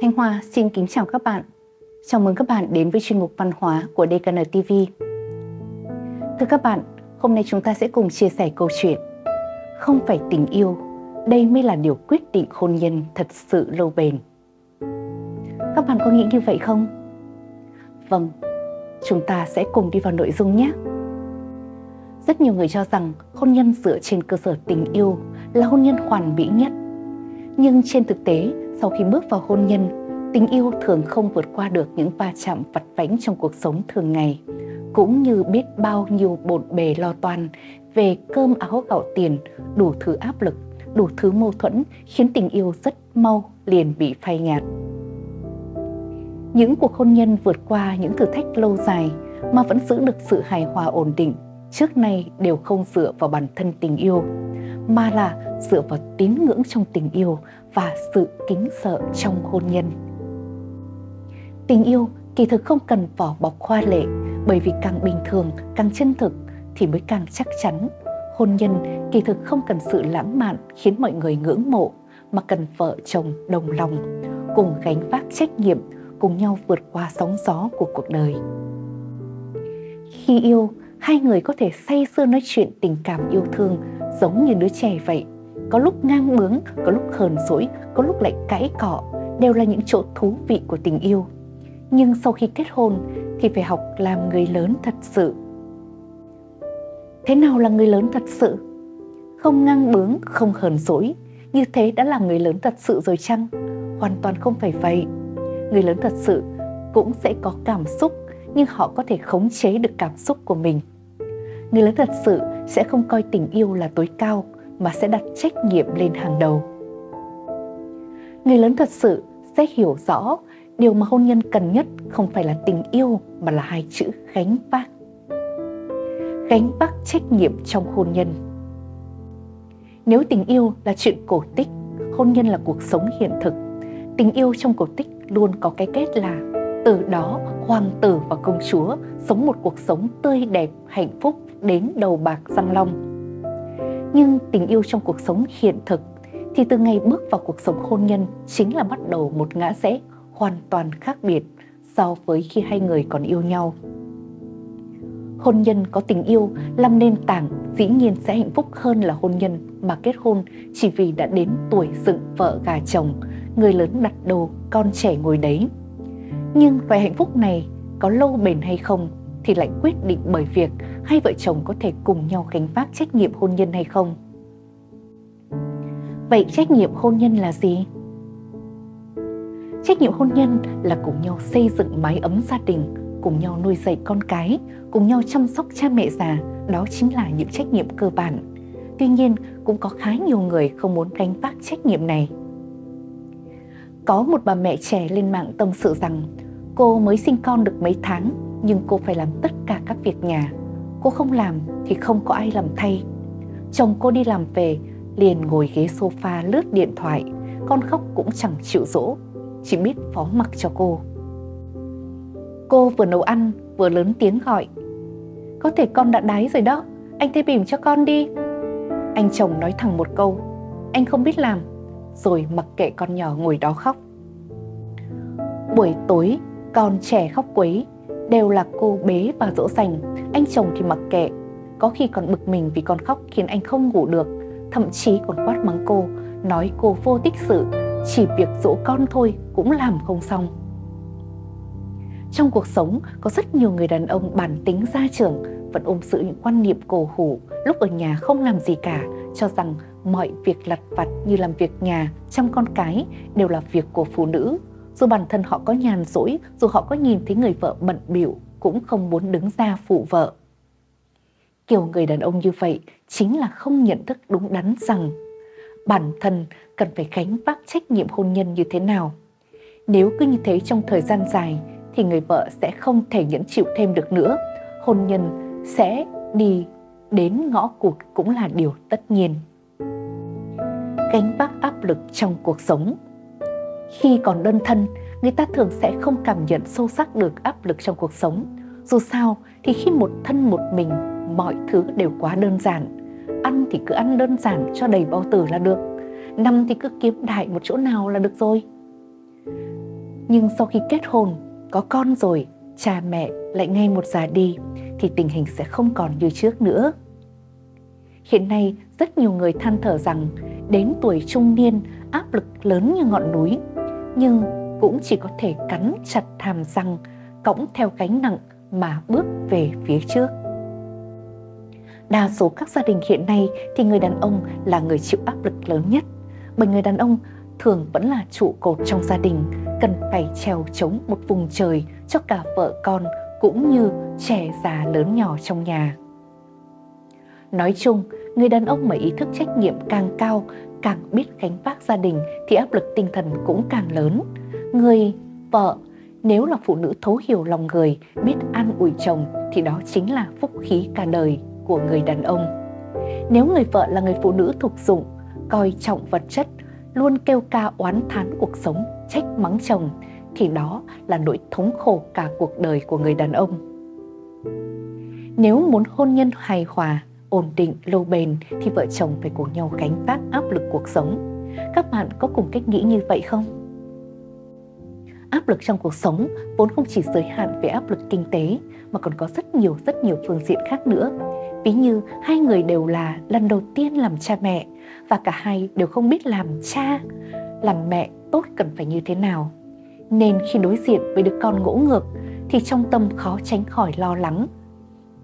Thanh Hoa xin kính chào các bạn. Chào mừng các bạn đến với chuyên mục văn hóa của DKN TV. Thưa các bạn, hôm nay chúng ta sẽ cùng chia sẻ câu chuyện Không phải tình yêu, đây mới là điều quyết định hôn nhân thật sự lâu bền. Các bạn có nghĩ như vậy không? Vâng, chúng ta sẽ cùng đi vào nội dung nhé. Rất nhiều người cho rằng hôn nhân dựa trên cơ sở tình yêu là hôn nhân hoàn mỹ nhất. Nhưng trên thực tế, sau khi bước vào hôn nhân, tình yêu thường không vượt qua được những va chạm vặt vãnh trong cuộc sống thường ngày, cũng như biết bao nhiêu bộn bề lo toan về cơm áo gạo tiền, đủ thứ áp lực, đủ thứ mâu thuẫn khiến tình yêu rất mau liền bị phai nhạt. Những cuộc hôn nhân vượt qua những thử thách lâu dài mà vẫn giữ được sự hài hòa ổn định trước nay đều không dựa vào bản thân tình yêu, mà là dựa vào tín ngưỡng trong tình yêu và sự kính sợ trong hôn nhân. Tình yêu kỳ thực không cần vỏ bọc khoa lệ, bởi vì càng bình thường, càng chân thực thì mới càng chắc chắn. Hôn nhân kỳ thực không cần sự lãng mạn khiến mọi người ngưỡng mộ, mà cần vợ chồng đồng lòng, cùng gánh vác trách nhiệm, cùng nhau vượt qua sóng gió của cuộc đời. Khi yêu, hai người có thể say sưa nói chuyện tình cảm yêu thương giống như đứa trẻ vậy. Có lúc ngang bướng, có lúc hờn dỗi, có lúc lại cãi cọ, đều là những chỗ thú vị của tình yêu. Nhưng sau khi kết hôn thì phải học làm người lớn thật sự. Thế nào là người lớn thật sự? Không ngang bướng, không hờn dỗi, như thế đã là người lớn thật sự rồi chăng? Hoàn toàn không phải vậy. Người lớn thật sự cũng sẽ có cảm xúc nhưng họ có thể khống chế được cảm xúc của mình. Người lớn thật sự sẽ không coi tình yêu là tối cao mà sẽ đặt trách nhiệm lên hàng đầu. Người lớn thật sự sẽ hiểu rõ điều mà hôn nhân cần nhất không phải là tình yêu mà là hai chữ gánh vác. Gánh vác trách nhiệm trong hôn nhân. Nếu tình yêu là chuyện cổ tích, hôn nhân là cuộc sống hiện thực, tình yêu trong cổ tích luôn có cái kết là từ đó hoàng tử và công chúa sống một cuộc sống tươi đẹp, hạnh phúc đến đầu bạc răng long. Nhưng tình yêu trong cuộc sống hiện thực thì từ ngày bước vào cuộc sống hôn nhân chính là bắt đầu một ngã rẽ hoàn toàn khác biệt so với khi hai người còn yêu nhau. Hôn nhân có tình yêu làm nền tảng dĩ nhiên sẽ hạnh phúc hơn là hôn nhân mà kết hôn chỉ vì đã đến tuổi dựng vợ gà chồng, người lớn đặt đầu, con trẻ ngồi đấy. Nhưng vài hạnh phúc này có lâu bền hay không thì lại quyết định bởi việc hai vợ chồng có thể cùng nhau gánh vác trách nhiệm hôn nhân hay không. Vậy trách nhiệm hôn nhân là gì? Trách nhiệm hôn nhân là cùng nhau xây dựng mái ấm gia đình, cùng nhau nuôi dạy con cái, cùng nhau chăm sóc cha mẹ già, đó chính là những trách nhiệm cơ bản. Tuy nhiên, cũng có khá nhiều người không muốn gánh vác trách nhiệm này. Có một bà mẹ trẻ lên mạng tâm sự rằng cô mới sinh con được mấy tháng nhưng cô phải làm tất cả các việc nhà. Cô không làm thì không có ai làm thay. Chồng cô đi làm về liền ngồi ghế sofa lướt điện thoại, con khóc cũng chẳng chịu dỗ, chỉ biết phó mặc cho cô. Cô vừa nấu ăn vừa lớn tiếng gọi. Có thể con đã đái rồi đó, anh thay bìm cho con đi. Anh chồng nói thẳng một câu, anh không biết làm, rồi mặc kệ con nhỏ ngồi đó khóc. Buổi tối, con trẻ khóc quấy, đều là cô bế và dỗ dành, anh chồng thì mặc kệ. Có khi còn bực mình vì con khóc khiến anh không ngủ được, thậm chí còn quát mắng cô, nói cô vô tích sự, chỉ việc dỗ con thôi cũng làm không xong. Trong cuộc sống có rất nhiều người đàn ông bản tính gia trưởng vẫn ôm giữ những quan niệm cổ hủ, lúc ở nhà không làm gì cả, cho rằng mọi việc lặt vặt như làm việc nhà, chăm con cái đều là việc của phụ nữ. Dù bản thân họ có nhàn rỗi, dù họ có nhìn thấy người vợ bận biểu, cũng không muốn đứng ra phụ vợ. Kiểu người đàn ông như vậy chính là không nhận thức đúng đắn rằng bản thân cần phải gánh vác trách nhiệm hôn nhân như thế nào. Nếu cứ như thế trong thời gian dài thì người vợ sẽ không thể nhẫn chịu thêm được nữa. Hôn nhân sẽ đi đến ngõ cụt cũng là điều tất nhiên. Gánh vác áp lực trong cuộc sống khi còn đơn thân, người ta thường sẽ không cảm nhận sâu sắc được áp lực trong cuộc sống. Dù sao thì khi một thân một mình, mọi thứ đều quá đơn giản. Ăn thì cứ ăn đơn giản cho đầy bao tử là được. Nằm thì cứ kiếm đại một chỗ nào là được rồi. Nhưng sau khi kết hôn, có con rồi, cha mẹ lại ngay một già đi thì tình hình sẽ không còn như trước nữa. Hiện nay, rất nhiều người than thở rằng đến tuổi trung niên áp lực lớn như ngọn núi, nhưng cũng chỉ có thể cắn chặt hàm răng, cõng theo gánh nặng mà bước về phía trước. Đa số các gia đình hiện nay thì người đàn ông là người chịu áp lực lớn nhất, bởi người đàn ông thường vẫn là trụ cột trong gia đình, cần phải trèo chống một vùng trời cho cả vợ con cũng như trẻ già lớn nhỏ trong nhà. Nói chung, người đàn ông mà ý thức trách nhiệm càng cao, càng biết gánh vác gia đình thì áp lực tinh thần cũng càng lớn. Người vợ nếu là phụ nữ thấu hiểu lòng người, biết an ủi chồng thì đó chính là phúc khí cả đời của người đàn ông. Nếu người vợ là người phụ nữ thuộc dụng, coi trọng vật chất, luôn kêu ca oán thán cuộc sống, trách mắng chồng thì đó là nỗi thống khổ cả cuộc đời của người đàn ông. Nếu muốn hôn nhân hài hòa, ổn định, lâu bền thì vợ chồng phải cùng nhau gánh vác áp lực cuộc sống. Các bạn có cùng cách nghĩ như vậy không? Áp lực trong cuộc sống vốn không chỉ giới hạn về áp lực kinh tế mà còn có rất nhiều rất nhiều phương diện khác nữa. Ví như hai người đều là lần đầu tiên làm cha mẹ và cả hai đều không biết làm cha, làm mẹ tốt cần phải như thế nào. Nên khi đối diện với đứa con ngỗ ngược thì trong tâm khó tránh khỏi lo lắng.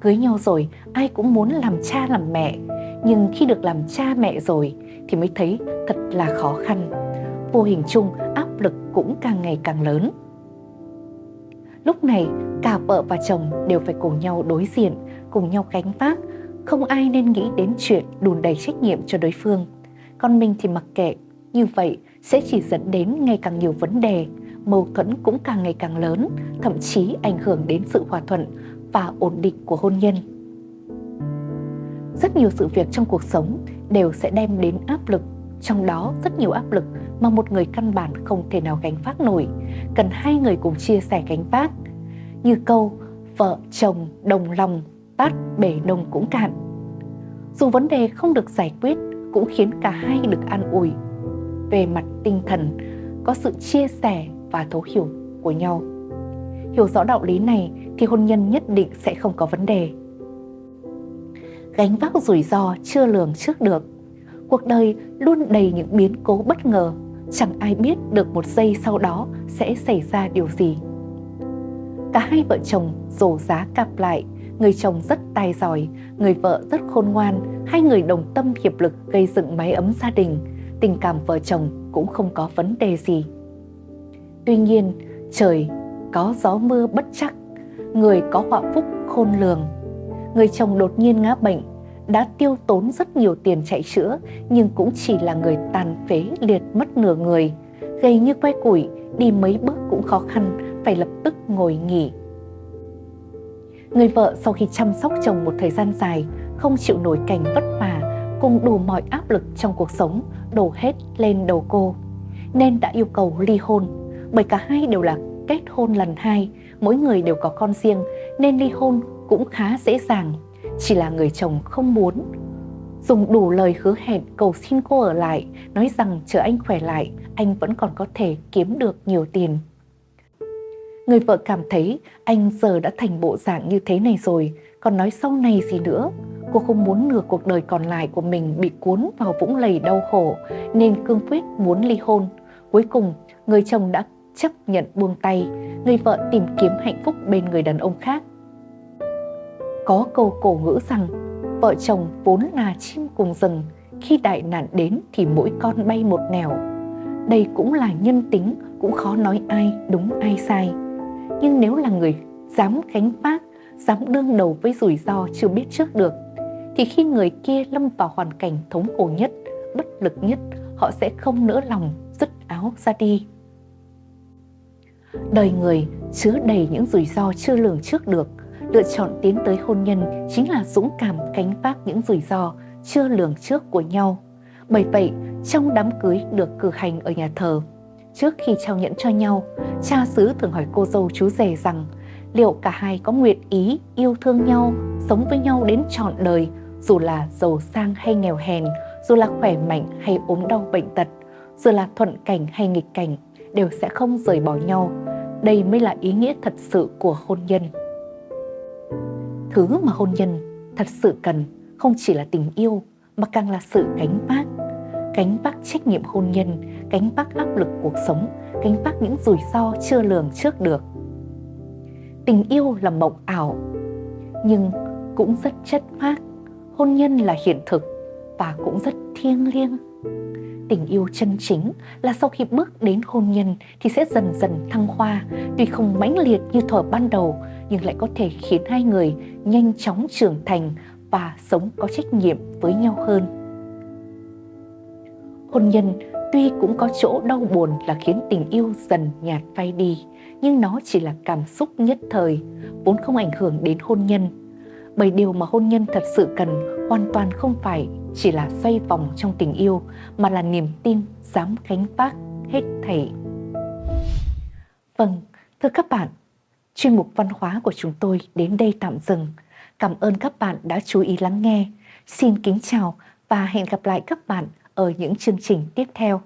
Cưới nhau rồi ai cũng muốn làm cha làm mẹ, nhưng khi được làm cha mẹ rồi thì mới thấy thật là khó khăn. Vô hình chung áp lực cũng càng ngày càng lớn. Lúc này cả vợ và chồng đều phải cùng nhau đối diện, cùng nhau gánh vác, không ai nên nghĩ đến chuyện đùn đầy trách nhiệm cho đối phương. Còn mình thì mặc kệ, như vậy sẽ chỉ dẫn đến ngày càng nhiều vấn đề, mâu thuẫn cũng càng ngày càng lớn, thậm chí ảnh hưởng đến sự hòa thuận và ổn định của hôn nhân. Rất nhiều sự việc trong cuộc sống đều sẽ đem đến áp lực, trong đó rất nhiều áp lực mà một người căn bản không thể nào gánh vác nổi, cần hai người cùng chia sẻ gánh vác. Như câu vợ chồng đồng lòng, tát bể nông cũng cạn. Dù vấn đề không được giải quyết cũng khiến cả hai được an ủi. Về mặt tinh thần, có sự chia sẻ và thấu hiểu của nhau. Hiểu rõ đạo lý này thì hôn nhân nhất định sẽ không có vấn đề. Gánh vác rủi ro chưa lường trước được. Cuộc đời luôn đầy những biến cố bất ngờ chẳng ai biết được một giây sau đó sẽ xảy ra điều gì. Cả hai vợ chồng rổ giá cặp lại, người chồng rất tài giỏi, người vợ rất khôn ngoan, hai người đồng tâm hiệp lực gây dựng mái ấm gia đình, tình cảm vợ chồng cũng không có vấn đề gì. Tuy nhiên, trời có gió mưa bất chắc, người có họa phúc khôn lường. Người chồng đột nhiên ngã bệnh, đã tiêu tốn rất nhiều tiền chạy chữa nhưng cũng chỉ là người tàn phế liệt mất nửa người, gầy như que củi, đi mấy bước cũng khó khăn, phải lập tức ngồi nghỉ. Người vợ sau khi chăm sóc chồng một thời gian dài, không chịu nổi cảnh vất vả, cùng đủ mọi áp lực trong cuộc sống đổ hết lên đầu cô, nên đã yêu cầu ly hôn, bởi cả hai đều là kết hôn lần hai, mỗi người đều có con riêng nên ly hôn cũng khá dễ dàng. Chỉ là người chồng không muốn. Dùng đủ lời hứa hẹn cầu xin cô ở lại Nói rằng chờ anh khỏe lại Anh vẫn còn có thể kiếm được nhiều tiền. Người vợ cảm thấy anh giờ đã thành bộ dạng như thế này rồi Còn nói sau này gì nữa? Cô không muốn nửa cuộc đời còn lại của mình bị cuốn vào vũng lầy đau khổ Nên cương quyết muốn ly hôn. Cuối cùng người chồng đã chấp nhận buông tay Người vợ tìm kiếm hạnh phúc bên người đàn ông khác có câu cổ ngữ rằng vợ chồng vốn là chim cùng rừng, khi đại nạn đến thì mỗi con bay một nẻo. Đây cũng là nhân tính, cũng khó nói ai đúng ai sai. Nhưng nếu là người dám gánh vác, dám đương đầu với rủi ro chưa biết trước được, thì khi người kia lâm vào hoàn cảnh thống khổ nhất, bất lực nhất, họ sẽ không nỡ lòng dứt áo ra đi. Đời người chứa đầy những rủi ro chưa lường trước được, lựa chọn tiến tới hôn nhân chính là dũng cảm gánh vác những rủi ro chưa lường trước của nhau. Bởi vậy, trong đám cưới được cử hành ở nhà thờ, trước khi trao nhẫn cho nhau, cha xứ thường hỏi cô dâu chú rể rằng liệu cả hai có nguyện ý yêu thương nhau, sống với nhau đến trọn đời, dù là giàu sang hay nghèo hèn, dù là khỏe mạnh hay ốm đau bệnh tật, dù là thuận cảnh hay nghịch cảnh, đều sẽ không rời bỏ nhau. Đây mới là ý nghĩa thật sự của hôn nhân. Thứ mà hôn nhân thật sự cần không chỉ là tình yêu mà càng là sự gánh vác. Gánh vác trách nhiệm hôn nhân, gánh vác áp lực cuộc sống, gánh vác những rủi ro chưa lường trước được. Tình yêu là mộng ảo, nhưng cũng rất chất phác. Hôn nhân là hiện thực và cũng rất thiêng liêng. Tình yêu chân chính là sau khi bước đến hôn nhân thì sẽ dần dần thăng hoa, tuy không mãnh liệt như thuở ban đầu nhưng lại có thể khiến hai người nhanh chóng trưởng thành và sống có trách nhiệm với nhau hơn. Hôn nhân tuy cũng có chỗ đau buồn là khiến tình yêu dần nhạt phai đi, nhưng nó chỉ là cảm xúc nhất thời, vốn không ảnh hưởng đến hôn nhân. Bởi điều mà hôn nhân thật sự cần hoàn toàn không phải chỉ là xoay vòng trong tình yêu, mà là niềm tin dám gánh vác hết thảy. Vâng, thưa các bạn, chuyên mục văn hóa của chúng tôi đến đây tạm dừng. Cảm ơn các bạn đã chú ý lắng nghe. Xin kính chào và hẹn gặp lại các bạn ở những chương trình tiếp theo.